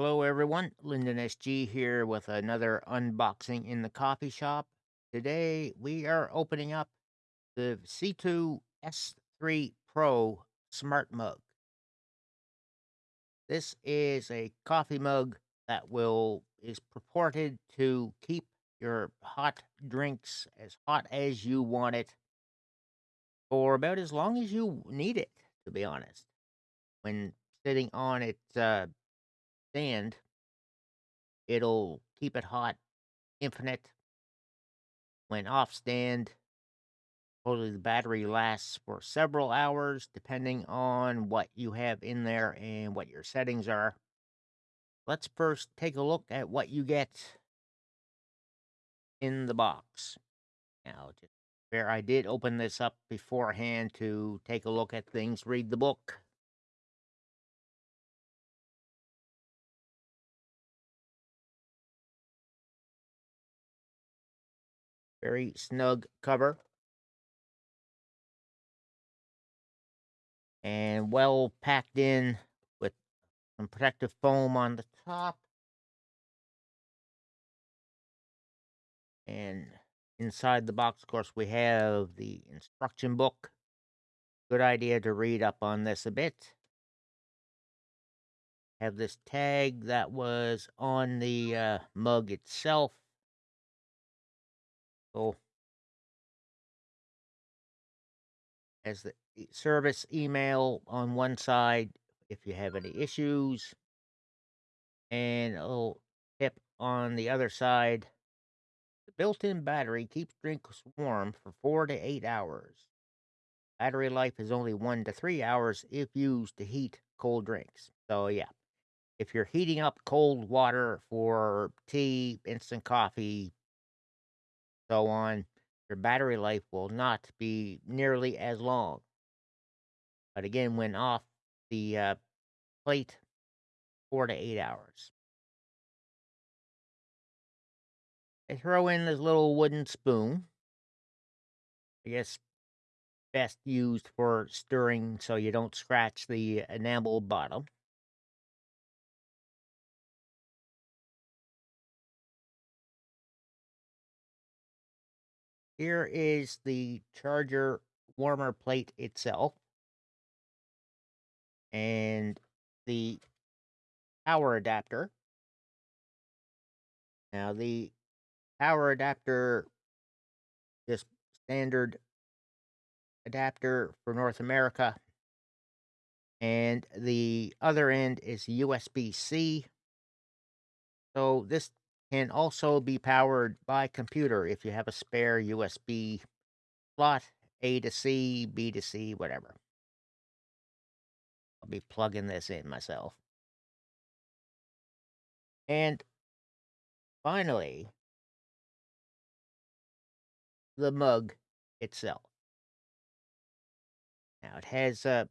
Hello, everyone. Lyndon SG here with another unboxing in the coffee shop. Today we are opening up the C2 S3 Pro Smart Mug. This is a coffee mug that will is purported to keep your hot drinks as hot as you want it for about as long as you need it, to be honest. When sitting on its uh, stand, it'll keep it hot infinite. When off stand, totally the battery lasts for several hours depending on what you have in there and what your settings are. Let's first take a look at what you get in the box. Now, just where I did open this up beforehand to take a look at things, read the book. Very snug cover. And well packed in with some protective foam on the top. And inside the box, of course, we have the instruction book. Good idea to read up on this a bit. Have this tag that was on the uh, mug itself. So, as the eh, service email on one side if you have any issues, and a little tip on the other side. The built in battery keeps drinks warm for four to eight hours. Battery life is only one to three hours if used to heat cold drinks. So, yeah, if you're heating up cold water for tea, instant coffee, so on, your battery life will not be nearly as long. But again, when off the uh, plate, four to eight hours. I throw in this little wooden spoon. I guess best used for stirring so you don't scratch the enamel bottom. Here is the charger warmer plate itself. And the power adapter. Now the power adapter, just standard adapter for North America. And the other end is USB C. So this can also be powered by computer if you have a spare USB slot, A to C, B to C, whatever. I'll be plugging this in myself. And finally, the mug itself. Now it has a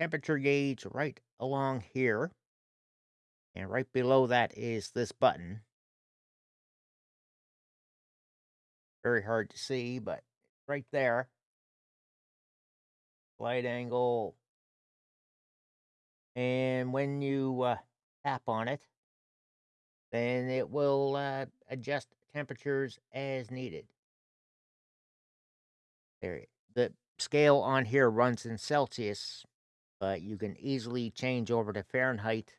temperature gauge right along here. And right below that is this button. Very hard to see, but right there. Light angle. And when you uh, tap on it, then it will uh, adjust temperatures as needed. There, the scale on here runs in Celsius, but you can easily change over to Fahrenheit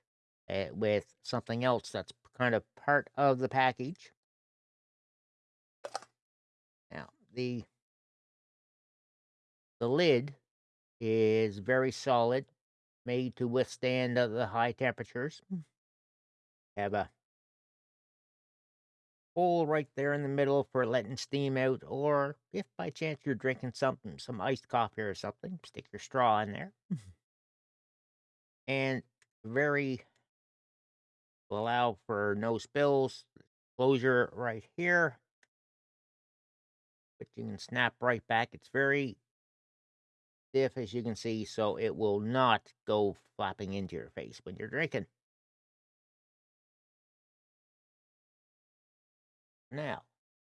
uh, with something else that's kind of part of the package. Now, the the lid is very solid, made to withstand the high temperatures. Have a hole right there in the middle for letting steam out, or if by chance you're drinking something, some iced coffee or something, stick your straw in there. and very allow for no spills. Closure right here. But you can snap right back. It's very stiff as you can see, so it will not go flapping into your face when you're drinking. Now,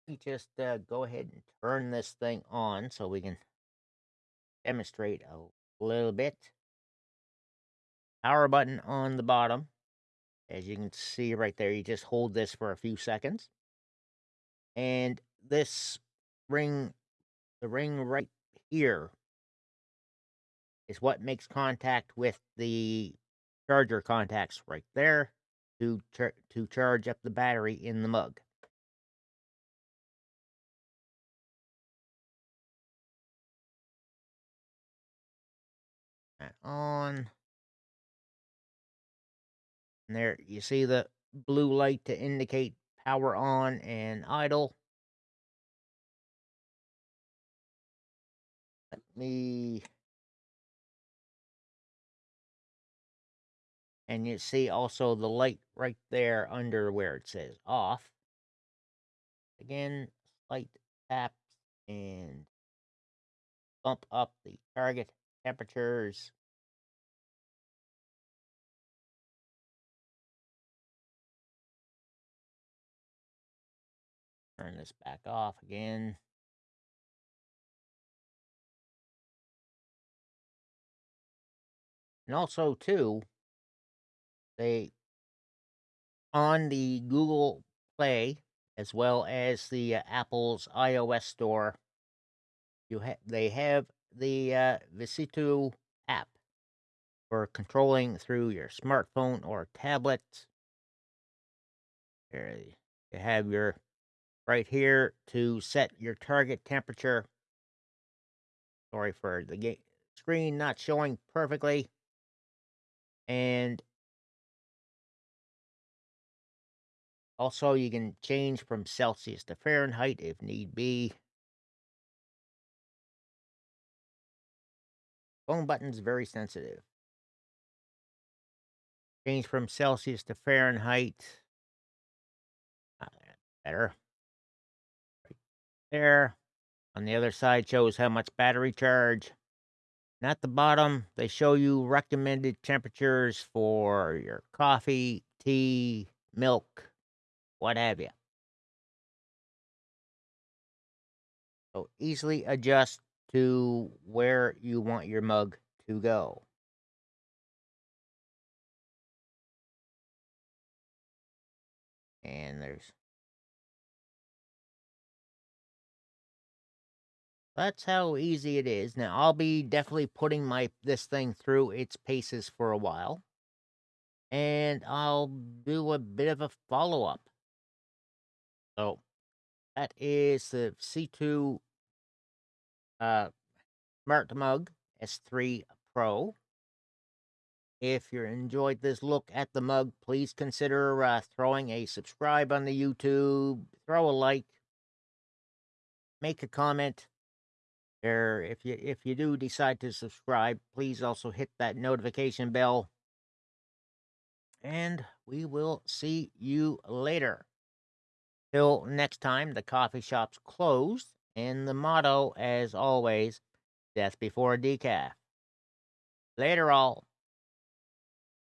we just uh, go ahead and turn this thing on so we can demonstrate a little bit. Power button on the bottom As you can see right there, you just hold this for a few seconds. And this ring, the ring right here, is what makes contact with the charger contacts right there to char- to charge up the battery in the mug. On. And there you see the blue light to indicate power on and idle. Let me and you see also the light right there under where it says off. Again, slight taps and bump up the target temperatures. Turn this back off again. And also, too, they on the Google Play as well as the uh, Apple's iOS store, you ha- they have the uh, VSITOO app for controlling through your smartphone or tablet. There you have your right here to set your target temperature. Sorry for the screen not showing perfectly. And also, you can change from Celsius to Fahrenheit if need be. Phone button's very sensitive. Change from Celsius to Fahrenheit. Ah, better. There. On the other side shows how much battery charge. And at the bottom, they show you recommended temperatures for your coffee, tea, milk, what have you. So easily adjust to where you want your mug to go. And there's That's how easy it is. Now I'll be definitely putting my this thing through its paces for a while. And I'll do a bit of a follow-up. So that is the C2 uh Smart Mug S3 Pro. If you enjoyed this look at the mug, please consider uh, throwing a subscribe on the YouTube, throw a like, make a comment. Or if you if you do decide to subscribe, please also hit that notification bell. And we will see you later. Till next time, the coffee shop's closed, and the motto, as always, death before a decaf. Later, all.